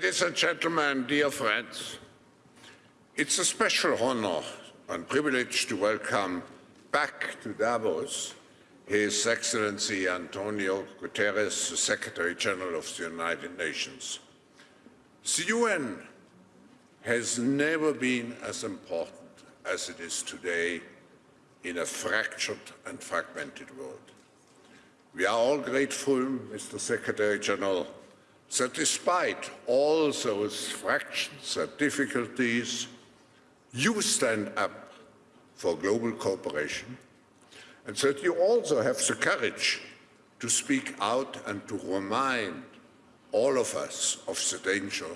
Ladies and gentlemen, dear friends, it's a special honor and privilege to welcome back to Davos His Excellency Antonio Guterres, the Secretary General of the United Nations. The UN has never been as important as it is today in a fractured and fragmented world. We are all grateful, Mr. Secretary General, that despite all those fractions and difficulties, you stand up for global cooperation and that you also have the courage to speak out and to remind all of us of the danger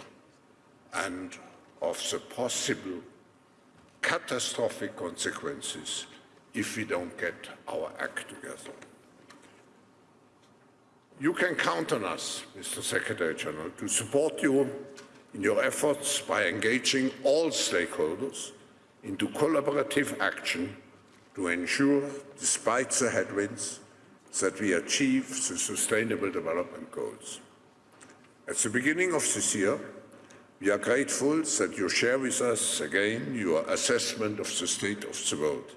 and of the possible catastrophic consequences if we don't get our act together. You can count on us, Mr. Secretary General, to support you in your efforts by engaging all stakeholders into collaborative action to ensure, despite the headwinds, that we achieve the Sustainable Development Goals. At the beginning of this year, we are grateful that you share with us again your assessment of the state of the world.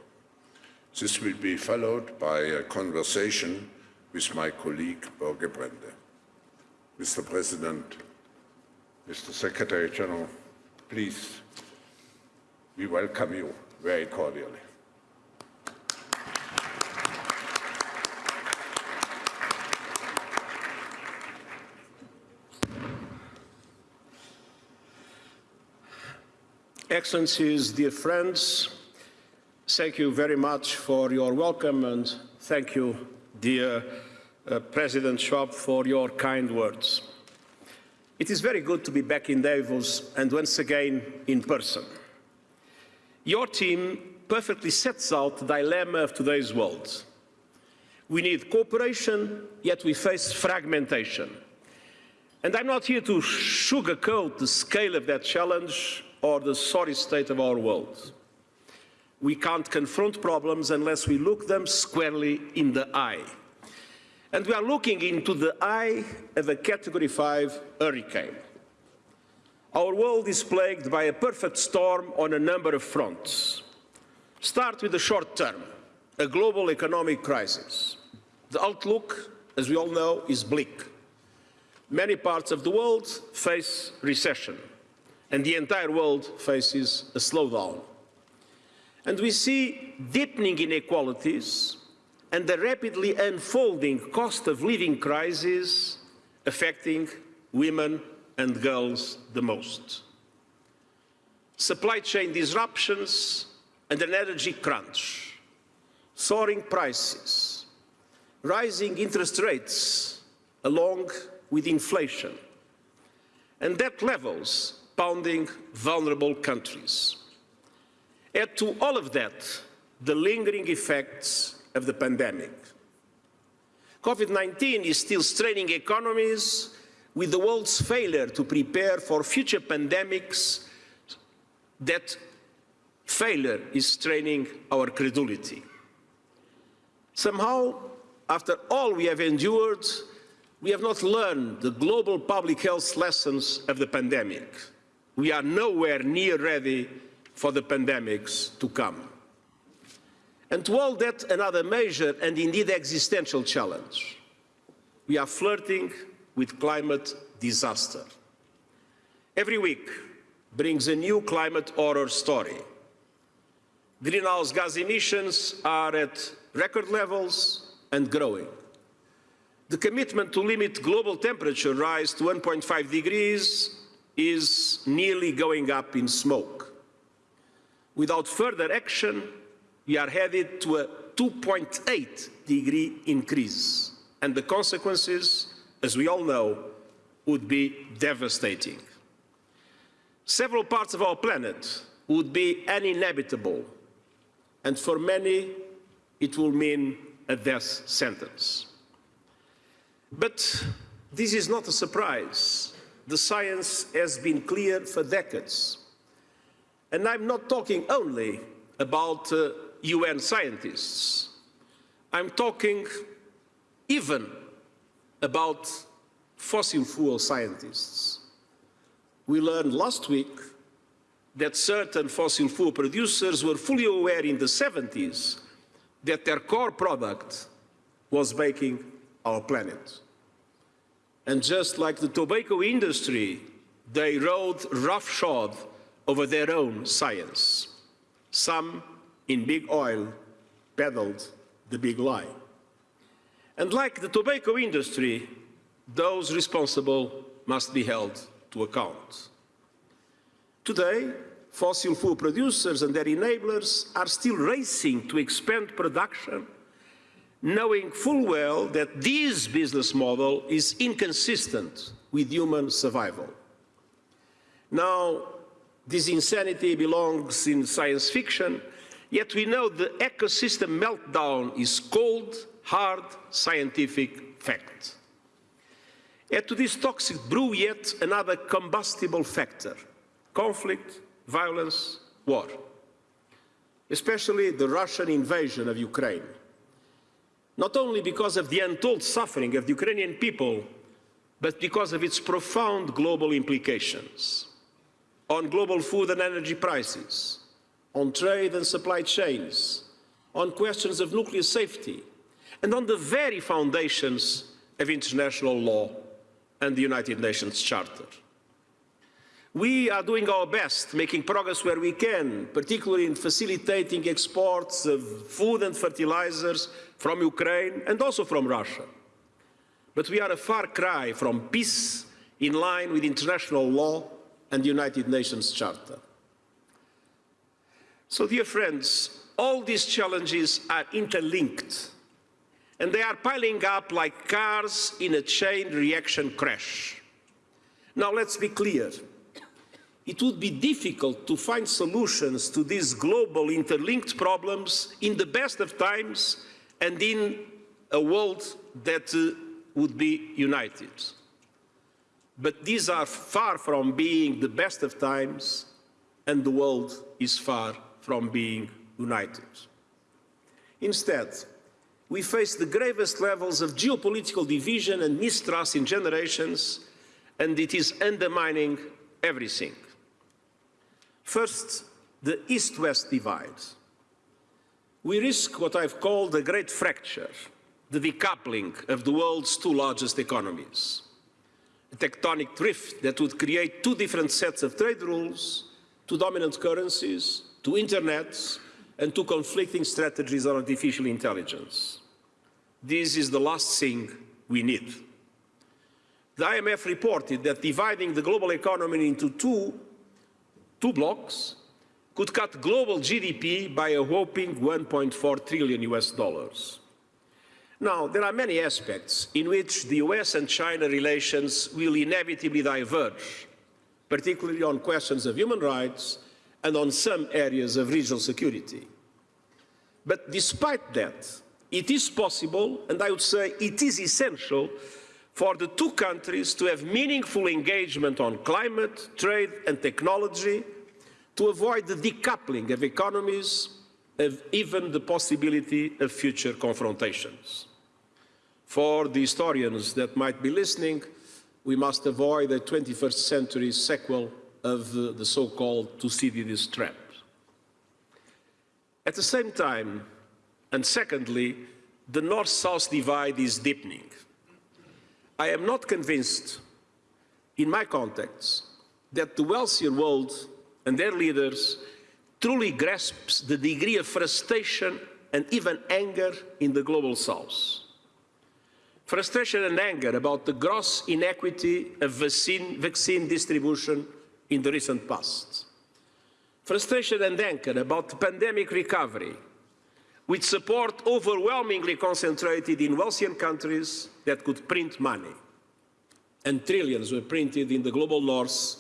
This will be followed by a conversation with my colleague Børge Brende. Mr. President, Mr. Secretary General, please, we welcome you very cordially. Excellencies, dear friends, thank you very much for your welcome and thank you, dear uh, President Schwab, for your kind words. It is very good to be back in Davos and once again in person. Your team perfectly sets out the dilemma of today's world. We need cooperation, yet we face fragmentation. And I'm not here to sugarcoat the scale of that challenge or the sorry state of our world. We can't confront problems unless we look them squarely in the eye. And we are looking into the eye of a Category 5 hurricane. Our world is plagued by a perfect storm on a number of fronts. Start with the short term, a global economic crisis. The outlook, as we all know, is bleak. Many parts of the world face recession and the entire world faces a slowdown. And we see deepening inequalities and the rapidly unfolding cost of living crisis affecting women and girls the most. Supply chain disruptions and an energy crunch, soaring prices, rising interest rates along with inflation, and debt levels pounding vulnerable countries. Add to all of that the lingering effects of the pandemic. COVID-19 is still straining economies with the world's failure to prepare for future pandemics that failure is straining our credulity. Somehow, after all we have endured, we have not learned the global public health lessons of the pandemic we are nowhere near ready for the pandemics to come. And to all that, another major and indeed existential challenge. We are flirting with climate disaster. Every week brings a new climate horror story. Greenhouse gas emissions are at record levels and growing. The commitment to limit global temperature rise to 1.5 degrees is nearly going up in smoke. Without further action, we are headed to a 2.8 degree increase, and the consequences, as we all know, would be devastating. Several parts of our planet would be uninhabitable, and for many, it will mean a death sentence. But this is not a surprise the science has been clear for decades. And I'm not talking only about uh, UN scientists. I'm talking even about fossil fuel scientists. we learned last week that certain fossil fuel producers were fully aware in the 70s that their core product was making our planet. And just like the tobacco industry, they rode roughshod over their own science. Some in big oil peddled the big lie. And like the tobacco industry, those responsible must be held to account. Today, fossil fuel producers and their enablers are still racing to expand production, knowing full well that this business model is inconsistent with human survival. Now, this insanity belongs in science fiction, yet we know the ecosystem meltdown is cold, hard, scientific fact. Add to this toxic brew yet another combustible factor, conflict, violence, war, especially the Russian invasion of Ukraine. Not only because of the untold suffering of the Ukrainian people, but because of its profound global implications on global food and energy prices, on trade and supply chains, on questions of nuclear safety, and on the very foundations of international law and the United Nations Charter. We are doing our best, making progress where we can, particularly in facilitating exports of food and fertilizers from Ukraine and also from Russia. But we are a far cry from peace in line with international law and the United Nations Charter. So, dear friends, all these challenges are interlinked and they are piling up like cars in a chain reaction crash. Now let's be clear. It would be difficult to find solutions to these global interlinked problems in the best of times and in a world that uh, would be united. But these are far from being the best of times and the world is far from being united. Instead, we face the gravest levels of geopolitical division and mistrust in generations, and it is undermining everything. First, the East-West divide. We risk what I've called a great fracture, the decoupling of the world's two largest economies. A tectonic drift that would create two different sets of trade rules, two dominant currencies, two internets, and two conflicting strategies on artificial intelligence. This is the last thing we need. The IMF reported that dividing the global economy into two, two blocs could cut global GDP by a whopping 1.4 trillion US dollars. Now, there are many aspects in which the US and China relations will inevitably diverge, particularly on questions of human rights and on some areas of regional security. But despite that, it is possible, and I would say it is essential, for the two countries to have meaningful engagement on climate, trade and technology to avoid the decoupling of economies, of even the possibility of future confrontations. For the historians that might be listening, we must avoid a 21st century sequel of the, the so-called Thucydides trap. At the same time, and secondly, the North-South divide is deepening. I am not convinced, in my contacts, that the wealthier world and their leaders truly grasps the degree of frustration and even anger in the global south. Frustration and anger about the gross inequity of vaccine, vaccine distribution in the recent past. Frustration and anger about pandemic recovery, with support overwhelmingly concentrated in wealthier countries that could print money. And trillions were printed in the global north,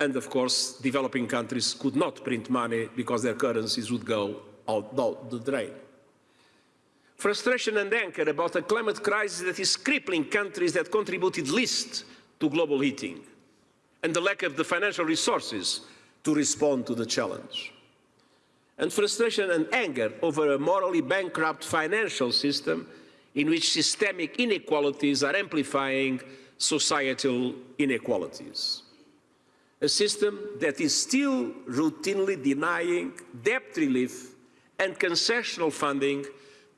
and of course, developing countries could not print money because their currencies would go out the drain. Frustration and anger about a climate crisis that is crippling countries that contributed least to global heating, and the lack of the financial resources to respond to the challenge and frustration and anger over a morally bankrupt financial system in which systemic inequalities are amplifying societal inequalities. A system that is still routinely denying debt relief and concessional funding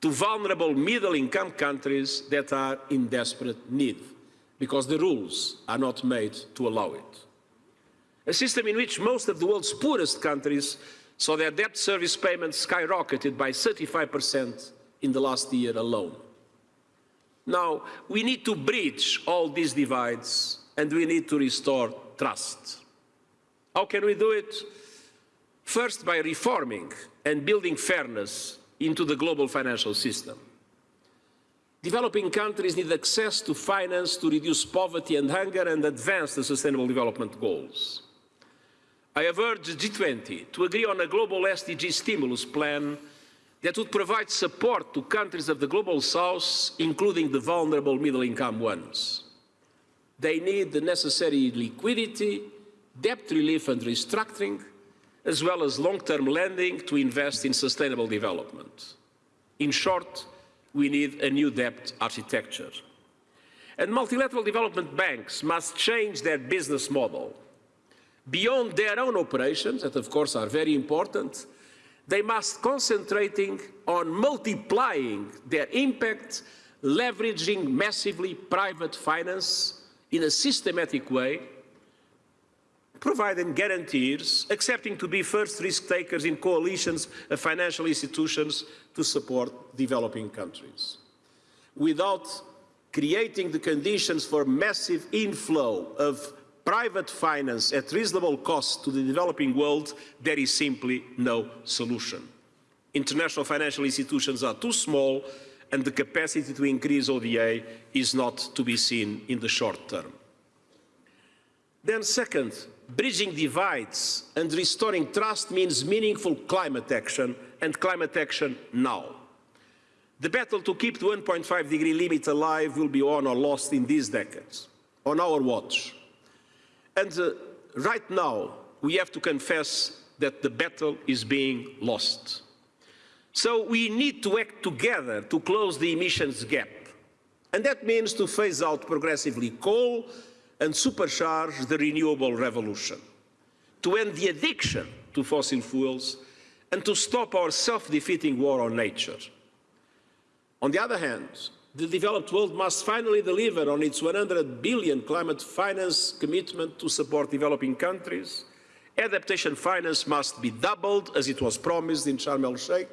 to vulnerable middle-income countries that are in desperate need, because the rules are not made to allow it. A system in which most of the world's poorest countries saw their debt service payments skyrocketed by 35% in the last year alone. Now, we need to bridge all these divides and we need to restore trust. How can we do it? First, by reforming and building fairness into the global financial system. Developing countries need access to finance to reduce poverty and hunger and advance the Sustainable Development Goals. I have urged G20 to agree on a global SDG stimulus plan that would provide support to countries of the Global South, including the vulnerable middle-income ones. They need the necessary liquidity, debt relief and restructuring, as well as long-term lending to invest in sustainable development. In short, we need a new debt architecture. And multilateral development banks must change their business model. Beyond their own operations, that of course are very important, they must concentrating on multiplying their impact, leveraging massively private finance in a systematic way providing guarantees, accepting to be first risk takers in coalitions of financial institutions to support developing countries. Without creating the conditions for massive inflow of private finance at reasonable cost to the developing world, there is simply no solution. International financial institutions are too small and the capacity to increase ODA is not to be seen in the short term. Then second, Bridging divides and restoring trust means meaningful climate action and climate action now. The battle to keep the 1.5 degree limit alive will be won or lost in these decades, on our watch. And uh, right now, we have to confess that the battle is being lost. So we need to act together to close the emissions gap. And that means to phase out progressively coal, and supercharge the renewable revolution, to end the addiction to fossil fuels and to stop our self-defeating war on nature. On the other hand, the developed world must finally deliver on its 100 billion climate finance commitment to support developing countries. Adaptation finance must be doubled, as it was promised in Sharm el-Sheikh.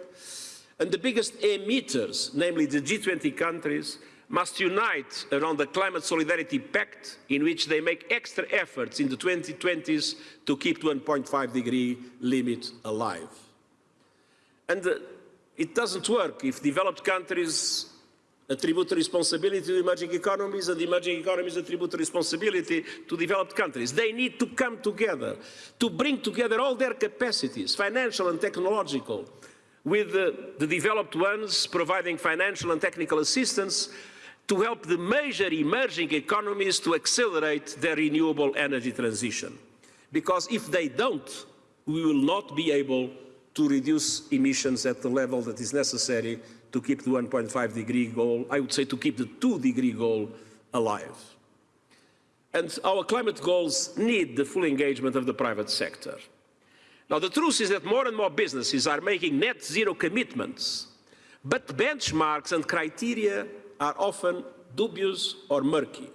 And the biggest emitters, namely the G20 countries, must unite around the Climate Solidarity Pact, in which they make extra efforts in the 2020s to keep the 1.5 degree limit alive. And uh, it doesn't work if developed countries attribute responsibility to emerging economies and emerging economies attribute responsibility to developed countries. They need to come together, to bring together all their capacities, financial and technological, with uh, the developed ones providing financial and technical assistance to help the major emerging economies to accelerate their renewable energy transition. Because if they don't, we will not be able to reduce emissions at the level that is necessary to keep the 1.5 degree goal, I would say to keep the 2 degree goal alive. And our climate goals need the full engagement of the private sector. Now the truth is that more and more businesses are making net zero commitments, but benchmarks and criteria are often dubious or murky.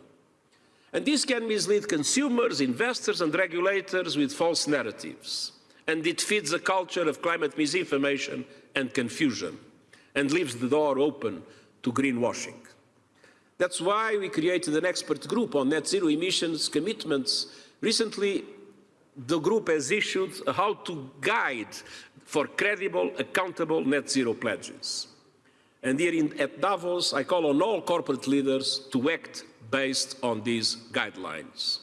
And this can mislead consumers, investors and regulators with false narratives. And it feeds a culture of climate misinformation and confusion and leaves the door open to greenwashing. That's why we created an expert group on net zero emissions commitments. Recently, the group has issued a how-to guide for credible, accountable net zero pledges. And here in, at Davos, I call on all corporate leaders to act based on these guidelines.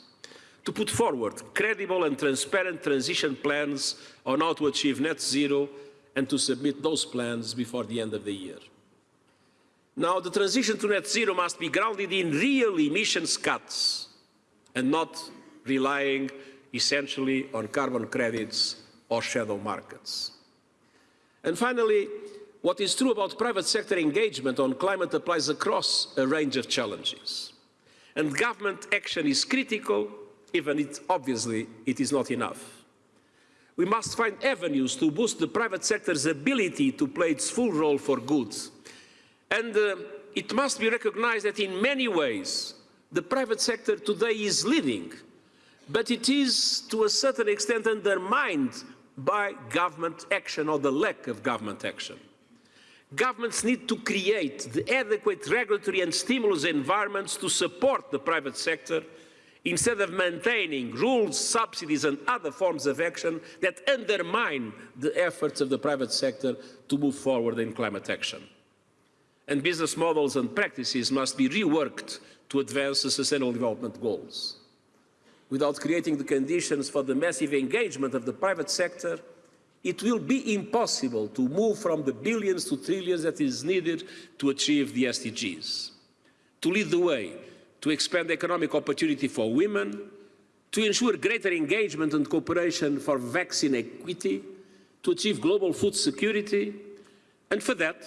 To put forward credible and transparent transition plans on how to achieve net zero and to submit those plans before the end of the year. Now, the transition to net zero must be grounded in real emissions cuts and not relying essentially on carbon credits or shadow markets. And finally, what is true about private sector engagement on climate applies across a range of challenges. And government action is critical, even if obviously it is not enough. We must find avenues to boost the private sector's ability to play its full role for good. And uh, it must be recognized that in many ways, the private sector today is leading, but it is to a certain extent undermined by government action or the lack of government action. Governments need to create the adequate regulatory and stimulus environments to support the private sector instead of maintaining rules, subsidies and other forms of action that undermine the efforts of the private sector to move forward in climate action. And business models and practices must be reworked to advance the Sustainable Development Goals. Without creating the conditions for the massive engagement of the private sector, it will be impossible to move from the billions to trillions that is needed to achieve the SDGs. To lead the way, to expand economic opportunity for women, to ensure greater engagement and cooperation for vaccine equity, to achieve global food security, and for that,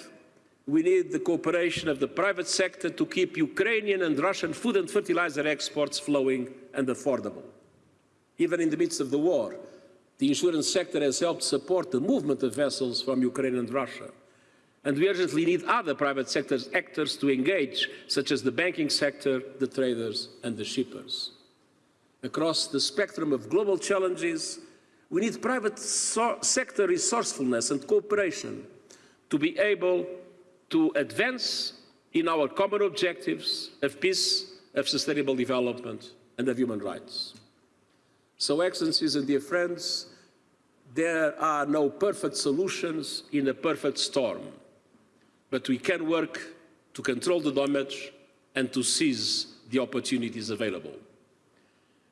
we need the cooperation of the private sector to keep Ukrainian and Russian food and fertilizer exports flowing and affordable. Even in the midst of the war, the insurance sector has helped support the movement of vessels from Ukraine and Russia. And we urgently need other private sector actors to engage, such as the banking sector, the traders and the shippers. Across the spectrum of global challenges, we need private so sector resourcefulness and cooperation to be able to advance in our common objectives of peace, of sustainable development and of human rights. So, Excellencies and dear friends, there are no perfect solutions in a perfect storm, but we can work to control the damage and to seize the opportunities available.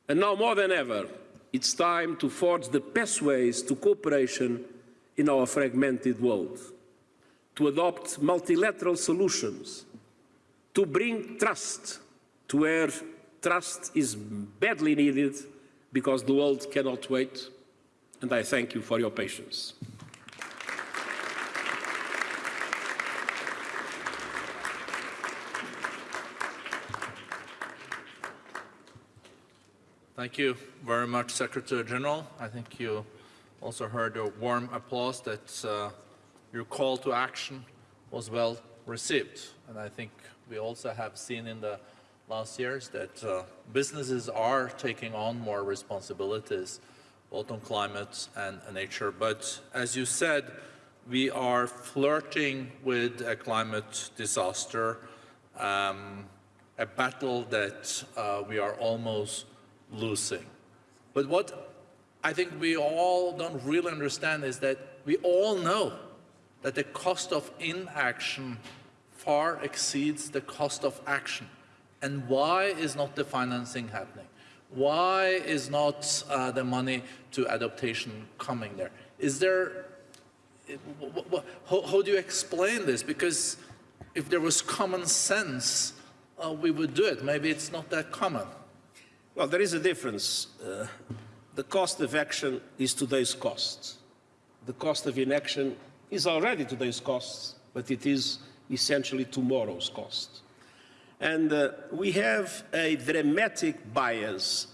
And now more than ever, it's time to forge the pathways to cooperation in our fragmented world, to adopt multilateral solutions, to bring trust to where trust is badly needed because the world cannot wait, and I thank you for your patience. Thank you very much, Secretary General. I think you also heard a warm applause that uh, your call to action was well received. And I think we also have seen in the last years that uh, businesses are taking on more responsibilities both on climate and, nature. But as you said, we are flirting with a climate disaster, um, a battle that uh, we are almost losing. But what I think we all don't really understand is that we all know that the cost of inaction far exceeds the cost of action. And why is not the financing happening? Why is not uh, the money to adaptation coming there? Is there, how, how, do you explain this? Because if there was common sense, uh, we would do it. Maybe it's not that common. Well, there is a difference. Uh, the cost of action is today's cost. The cost of inaction is already today's cost, but it is essentially tomorrow's cost. And uh, we have a dramatic bias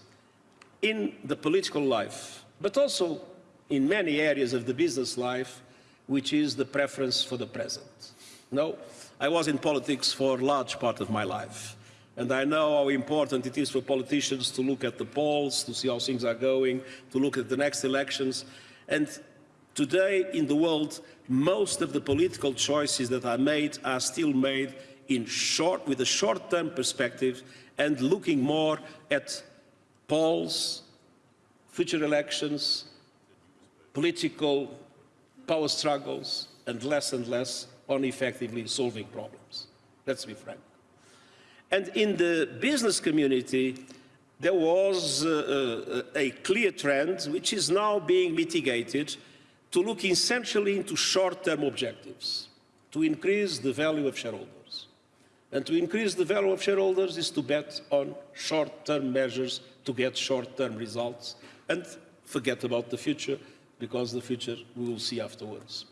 in the political life, but also in many areas of the business life, which is the preference for the present. No, I was in politics for a large part of my life. And I know how important it is for politicians to look at the polls, to see how things are going, to look at the next elections. And today in the world, most of the political choices that are made are still made in short, with a short-term perspective and looking more at polls, future elections, political power struggles, and less and less on effectively solving problems. Let's be frank. And in the business community, there was uh, uh, a clear trend, which is now being mitigated, to look essentially into short-term objectives, to increase the value of shareholders. And to increase the value of shareholders is to bet on short-term measures to get short-term results and forget about the future because the future we will see afterwards.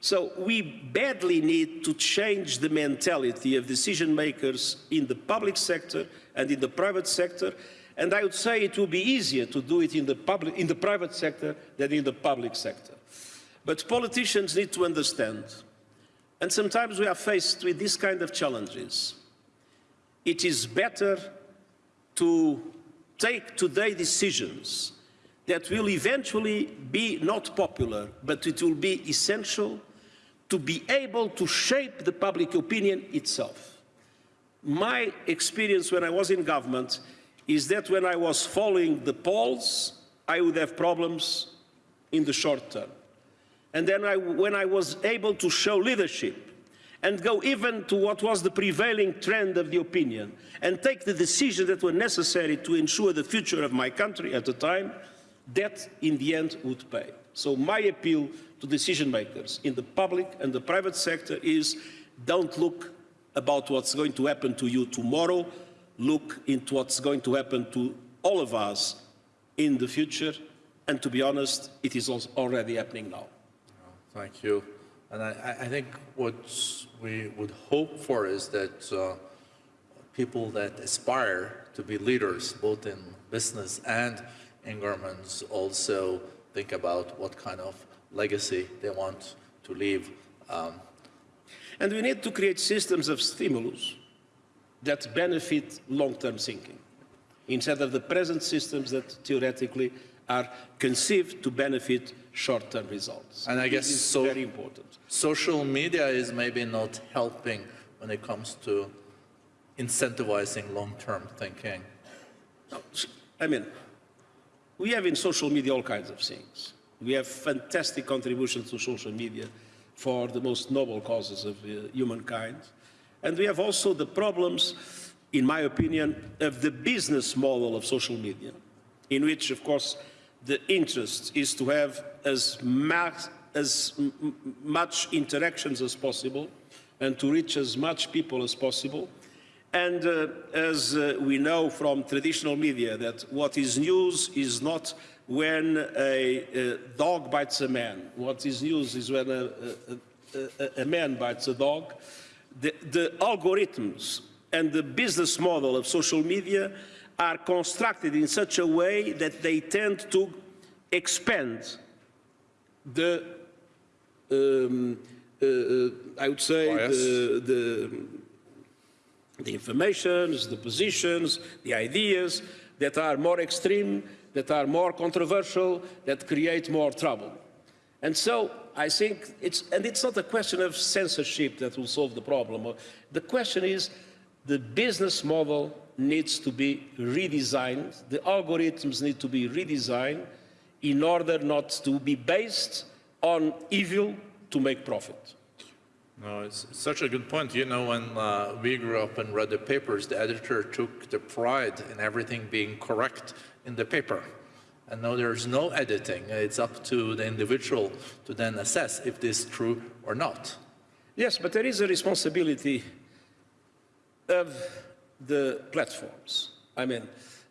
So we badly need to change the mentality of decision makers in the public sector and in the private sector And I would say it will be easier to do it in the, public, in the private sector than in the public sector. But politicians need to understand, and sometimes we are faced with this kind of challenges. It is better to take today decisions that will eventually be not popular, but it will be essential to be able to shape the public opinion itself. My experience when I was in government is that when I was following the polls, I would have problems in the short term. And then I, when I was able to show leadership and go even to what was the prevailing trend of the opinion and take the decisions that were necessary to ensure the future of my country at the time, that in the end would pay. So my appeal to decision makers in the public and the private sector is don't look about what's going to happen to you tomorrow, look into what's going to happen to all of us in the future. And to be honest, it is already happening now. Thank you. And I, I- think what we would hope for is that uh, people that aspire to be leaders, both in business and in governments, also think about what kind of legacy they want to leave. Um, And we need to create systems of stimulus that benefit long-term thinking, instead of the present systems that theoretically are conceived to benefit short-term results. And I guess This is so- very important. social media is maybe not helping when it comes to incentivizing long-term thinking. No, I mean, we have in social media all kinds of things. We have fantastic contributions to social media for the most noble causes of uh, humankind. And we have also the problems, in my opinion, of the business model of social media, in which, of course, the interest is to have as, as much interactions as possible and to reach as much people as possible. And uh, as uh, we know from traditional media that what is news is not when a, a dog bites a man. What is news is when a, a, a, a man bites a dog. The, the algorithms and the business model of social media are constructed in such a way that they tend to expand the, um, uh, uh, I would say, the, the the informations, the positions, the ideas that are more extreme, that are more controversial, that create more trouble. And so I think it's, and it's not a question of censorship that will solve the problem. The question is the business model needs to be redesigned, the algorithms need to be redesigned in order not to be based on evil to make profit. No, it's such a good point. You know, when uh, we grew up and read the papers, the editor took the pride in everything being correct in the paper. And now there's no editing. It's up to the individual to then assess if this is true or not. Yes, but there is a responsibility of the platforms. I mean,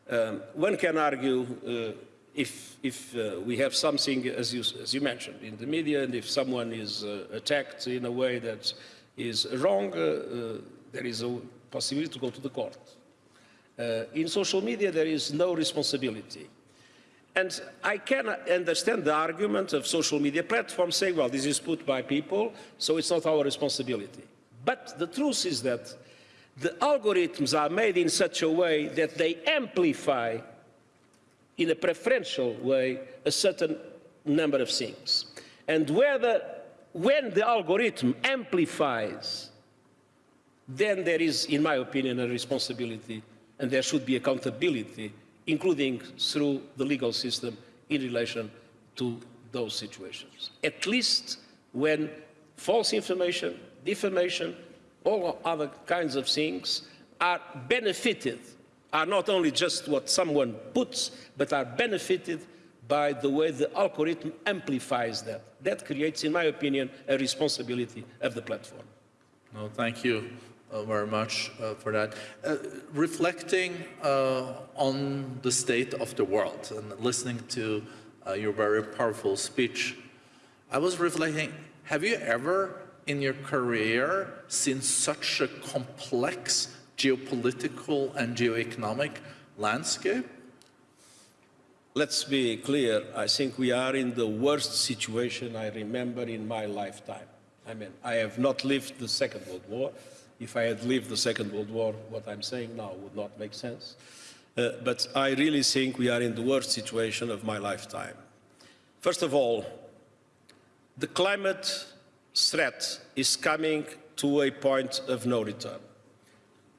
um, one can argue uh, if, if uh, we have something, as you, as you mentioned, in the media, and if someone is uh, attacked in a way that is wrong, uh, uh, there is a possibility to go to the court. Uh, in social media, there is no responsibility. And I can understand the argument of social media platforms saying, well, this is put by people, so it's not our responsibility. But the truth is that the algorithms are made in such a way that they amplify in a preferential way a certain number of things. And whether, when the algorithm amplifies, then there is, in my opinion, a responsibility and there should be accountability, including through the legal system in relation to those situations. At least when false information, defamation, all other kinds of things are benefited, are not only just what someone puts, but are benefited by the way the algorithm amplifies that. That creates, in my opinion, a responsibility of the platform. No, thank you uh, very much uh, for that. Uh, reflecting uh, on the state of the world and listening to uh, your very powerful speech, I was reflecting, have you ever in your career seen such a complex geopolitical and geoeconomic landscape? let's be clear, I think we are in the worst situation I remember in my lifetime. I mean, I have not lived the Second World War. If I had lived the Second World War, what I'm saying now would not make sense. Uh, but I really think we are in the worst situation of my lifetime. First of all, the climate threat is coming to a point of no return.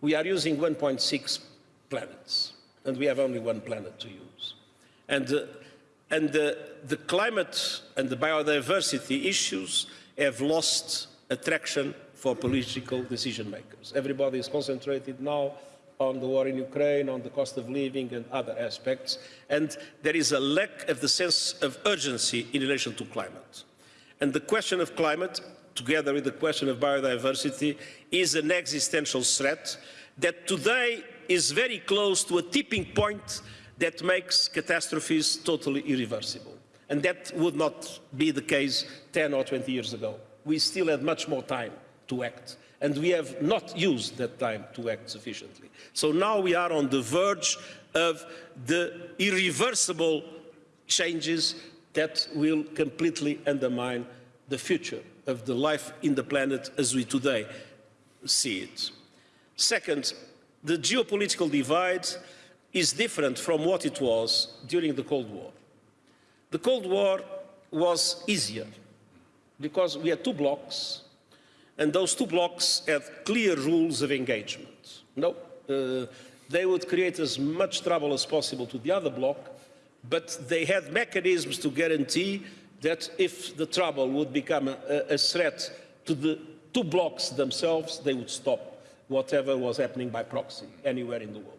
We are using 1.6 planets, and we have only one planet to use. And, uh, and uh, the climate and the biodiversity issues have lost attraction for political decision makers. Everybody is concentrated now on the war in Ukraine, on the cost of living and other aspects, and there is a lack of the sense of urgency in relation to climate. And the question of climate, together with the question of biodiversity, is an existential threat that today is very close to a tipping point that makes catastrophes totally irreversible. And that would not be the case 10 or 20 years ago. We still had much more time to act. And we have not used that time to act sufficiently. So now we are on the verge of the irreversible changes that will completely undermine the future of the life in the planet as we today see it. Second, the geopolitical divide is different from what it was during the Cold War. The Cold War was easier because we had two blocs and those two blocs had clear rules of engagement. No, uh, they would create as much trouble as possible to the other bloc, but they had mechanisms to guarantee that if the trouble would become a, a threat to the two blocs themselves, they would stop whatever was happening by proxy anywhere in the world.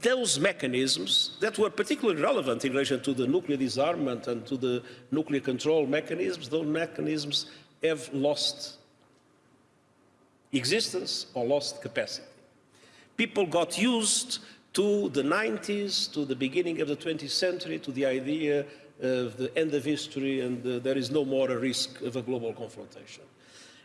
Those mechanisms that were particularly relevant in relation to the nuclear disarmament and to the nuclear control mechanisms, those mechanisms have lost existence or lost capacity. People got used to the 90s, to the beginning of the 20th century, to the idea of the end of history and uh, there is no more a risk of a global confrontation.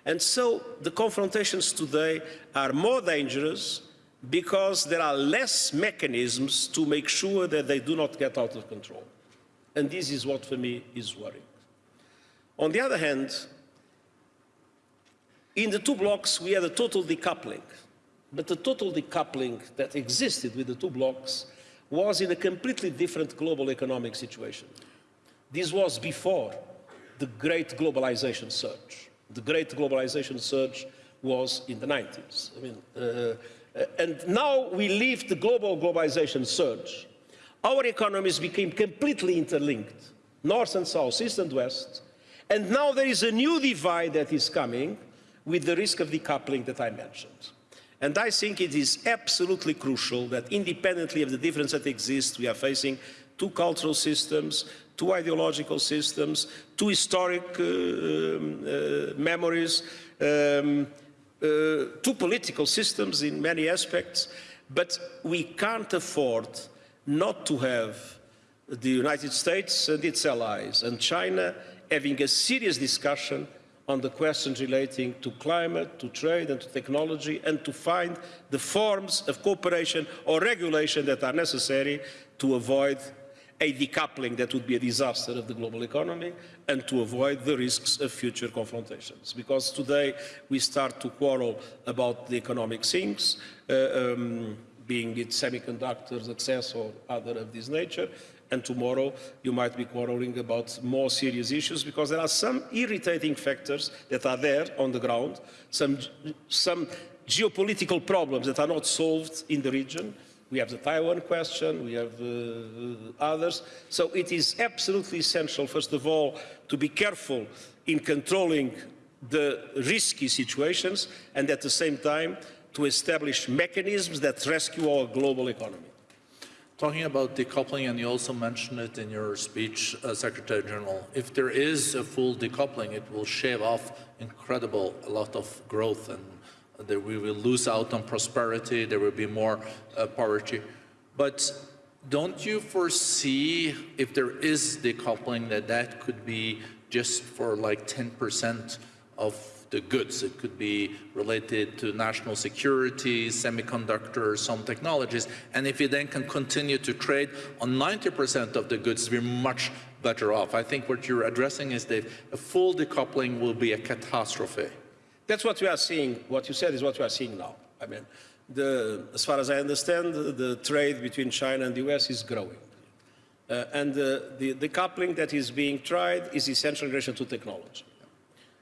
And so the confrontations today are more dangerous because there are less mechanisms to make sure that they do not get out of control. And this is what for me is worrying. On the other hand, in the two blocs we had a total decoupling, but the total decoupling that existed with the two blocs was in a completely different global economic situation. This was before the great globalization surge. The great globalization surge was in the 90s. I mean, uh, and now we leave the global globalization surge. Our economies became completely interlinked, north and south, east and west. And now there is a new divide that is coming with the risk of decoupling that I mentioned. And I think it is absolutely crucial that independently of the difference that exists, we are facing two cultural systems, two ideological systems, two historic uh, um, uh, memories, um, uh, two political systems in many aspects, but we can't afford not to have the United States and its allies and China having a serious discussion on the questions relating to climate, to trade and to technology and to find the forms of cooperation or regulation that are necessary to avoid a decoupling that would be a disaster of the global economy and to avoid the risks of future confrontations. Because today we start to quarrel about the economic things, uh, um, being it semiconductors, access or other of this nature, and tomorrow you might be quarreling about more serious issues because there are some irritating factors that are there on the ground, some, some geopolitical problems that are not solved in the region, we have the Taiwan question, we have uh, others. So it is absolutely essential, first of all, to be careful in controlling the risky situations and at the same time to establish mechanisms that rescue our global economy. Talking about decoupling, and you also mentioned it in your speech, uh, Secretary General, if there is a full decoupling, it will shave off incredible a lot of growth and that we will lose out on prosperity, there will be more uh, poverty. But don't you foresee, if there is decoupling, that that could be just for like 10% of the goods. It could be related to national security, semiconductors, some technologies. And if you then can continue to trade on 90% of the goods, we're much better off. I think what you're addressing is that a full decoupling will be a catastrophe. That's what we are seeing. What you said is what we are seeing now. I mean, the, as far as I understand, the trade between China and the US is growing. Uh, and uh, the, the coupling that is being tried is essentially in relation to technology.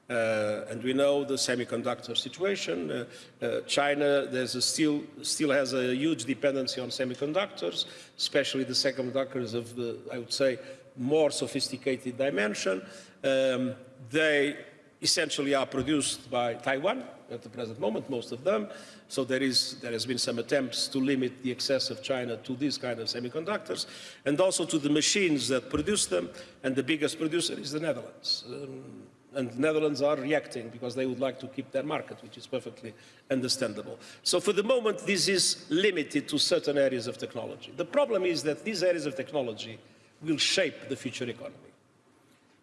Uh, and we know the semiconductor situation. Uh, uh, China still, still has a huge dependency on semiconductors, especially the semiconductors of the, I would say, more sophisticated dimension. Um, they essentially are produced by Taiwan at the present moment, most of them. So there, is, there has been some attempts to limit the access of China to these kind of semiconductors and also to the machines that produce them. And the biggest producer is the Netherlands. Um, and the Netherlands are reacting because they would like to keep their market, which is perfectly understandable. So for the moment, this is limited to certain areas of technology. The problem is that these areas of technology will shape the future economy.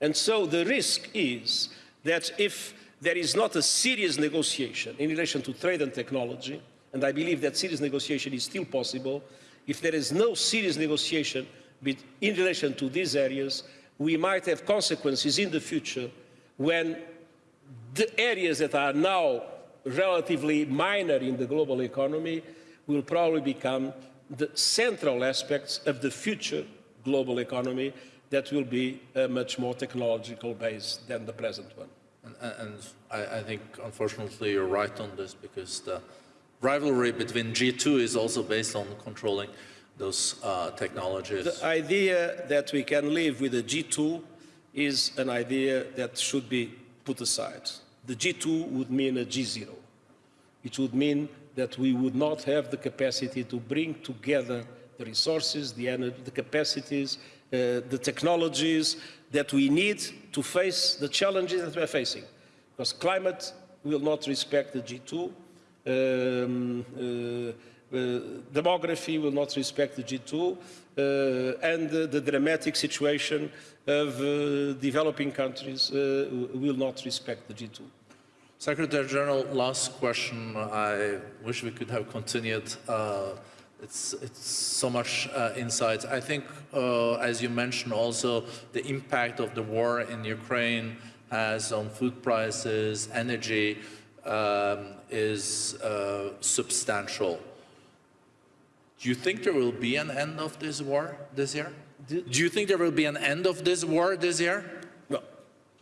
And so the risk is that if there is not a serious negotiation in relation to trade and technology, and I believe that serious negotiation is still possible, if there is no serious negotiation in relation to these areas, we might have consequences in the future when the areas that are now relatively minor in the global economy will probably become the central aspects of the future global economy that will be uh, much more technological based than the present one. And, and I, I, think, unfortunately, you're right on this because the rivalry between G2 is also based on controlling those uh, technologies. The idea that we can live with a G2 is an idea that should be put aside. The G2 would mean a G0. It would mean that we would not have the capacity to bring together the resources, the energy, the capacities, uh, the technologies that we need to face the challenges that we are facing. Because climate will not respect the G2, um, demography will not respect the G2, uh, and the dramatic situation of uh, developing countries uh, will not respect the G2. Secretary General, last question. I wish we could have continued it's, it's so much uh, insight. I think, uh, as you mentioned also, the impact of the war in Ukraine has on food prices, energy, um, is uh, substantial. Do you think there will be an end of this war this year? Do you think there will be an end of this war this year? No,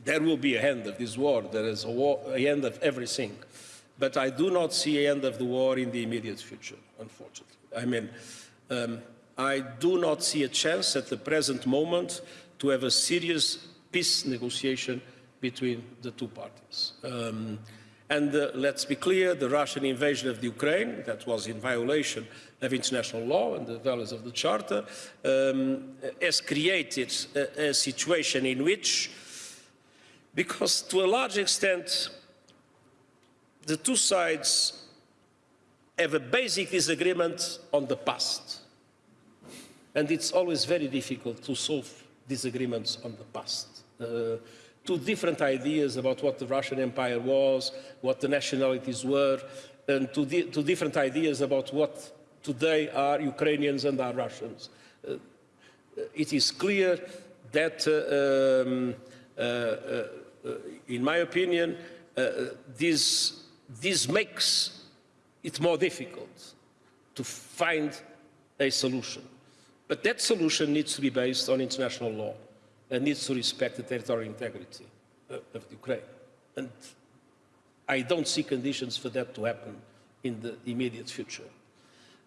there will be an end of this war. There is a war, an end of everything. But I do not see an end of the war in the immediate future, unfortunately. I mean, um, I do not see a chance at the present moment to have a serious peace negotiation between the two parties. Um, and uh, let's be clear, the Russian invasion of the Ukraine, that was in violation of international law and the values of the Charter, um, has created a, a situation in which, because to a large extent, the two sides have a basic disagreement on the past. And it's always very difficult to solve disagreements on the past. Uh, two different ideas about what the Russian Empire was, what the nationalities were, and two, di two different ideas about what today are Ukrainians and are Russians. Uh, it is clear that, uh, um, uh, uh, in my opinion, this, this makes it more difficult to find a solution. But that solution needs to be based on international law and needs to respect the territorial integrity of Ukraine. And I don't see conditions for that to happen in the immediate future.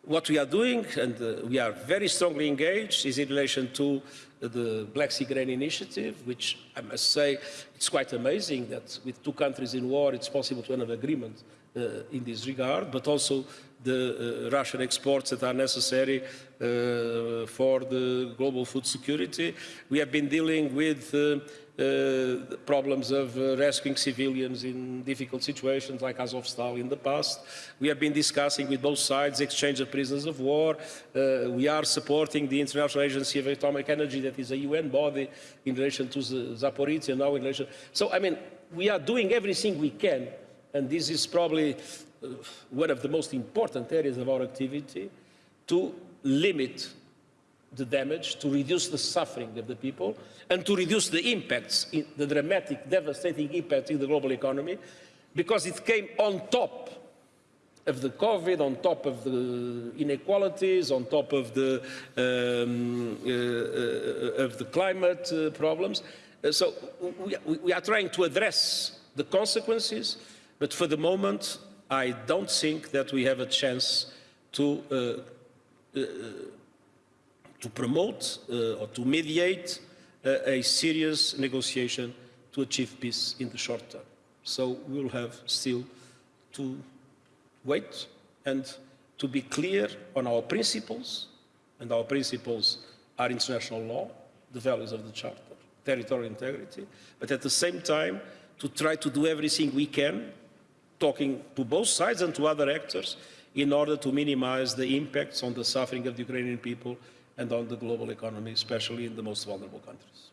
What we are doing, and uh, we are very strongly engaged, is in relation to the Black Sea Grain Initiative, which I must say, it's quite amazing that with two countries in war, it's possible to have an agreement uh, in this regard, but also the uh, Russian exports that are necessary uh, for the global food security. We have been dealing with uh, problems of uh, rescuing civilians in difficult situations like Azovstal in the past. We have been discussing with both sides exchange of prisoners of war. Uh, we are supporting the International Agency of Atomic Energy that is a UN body in relation to Zaporizhia now in relation. So, I mean, we are doing everything we can and this is probably uh, one of the most important areas of our activity to limit the damage, to reduce the suffering of the people, and to reduce the impacts, the dramatic, devastating impacts in the global economy, because it came on top of the COVID, on top of the inequalities, on top of the, um, uh, uh, of the climate uh, problems. Uh, so we, we- are trying to address the consequences, but for the moment, I don't think that we have a chance to uh, to promote uh, or to mediate uh, a serious negotiation to achieve peace in the short term. So we'll have still to wait and to be clear on our principles, and our principles are international law, the values of the Charter, territorial integrity, but at the same time to try to do everything we can, talking to both sides and to other actors, in order to minimize the impacts on the suffering of the Ukrainian people and on the global economy, especially in the most vulnerable countries.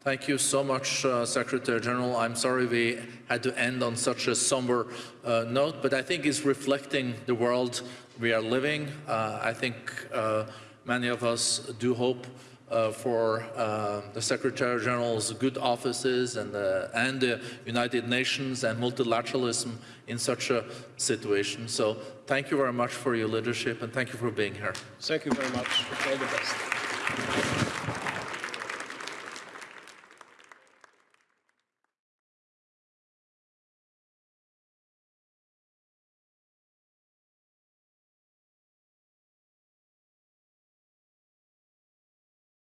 Thank you so much, uh, Secretary General. I'm sorry we had to end on such a somber uh, note, but I think it's reflecting the world we are living. Uh, I think uh, many of us do hope for uh, the Secretary General's good offices and, uh, and the United Nations and multilateralism in such a situation. So thank you very much for your leadership and thank you for being here. Thank you very much. All the best.